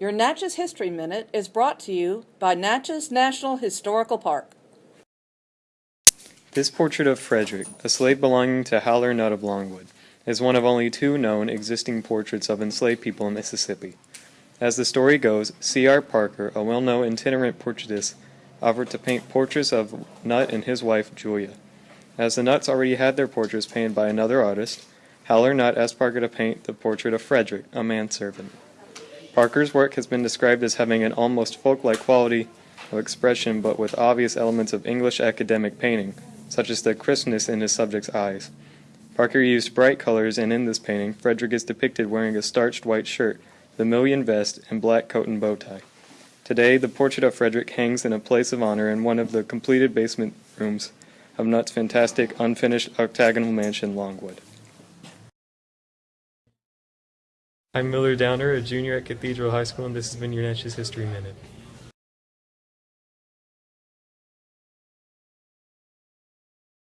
Your Natchez History Minute is brought to you by Natchez National Historical Park. This portrait of Frederick, a slave belonging to Haller Nutt of Longwood, is one of only two known existing portraits of enslaved people in Mississippi. As the story goes, C.R. Parker, a well-known itinerant portraitist, offered to paint portraits of Nutt and his wife, Julia. As the Nutts already had their portraits painted by another artist, Haller Nutt asked Parker to paint the portrait of Frederick, a manservant. Parker's work has been described as having an almost folk-like quality of expression but with obvious elements of English academic painting, such as the crispness in his subject's eyes. Parker used bright colors and in this painting, Frederick is depicted wearing a starched white shirt, vermilion vest, and black coat and bow tie. Today, the portrait of Frederick hangs in a place of honor in one of the completed basement rooms of Nutt's fantastic unfinished octagonal mansion, Longwood. I'm Miller Downer, a junior at Cathedral High School, and this has been your Natchez History Minute.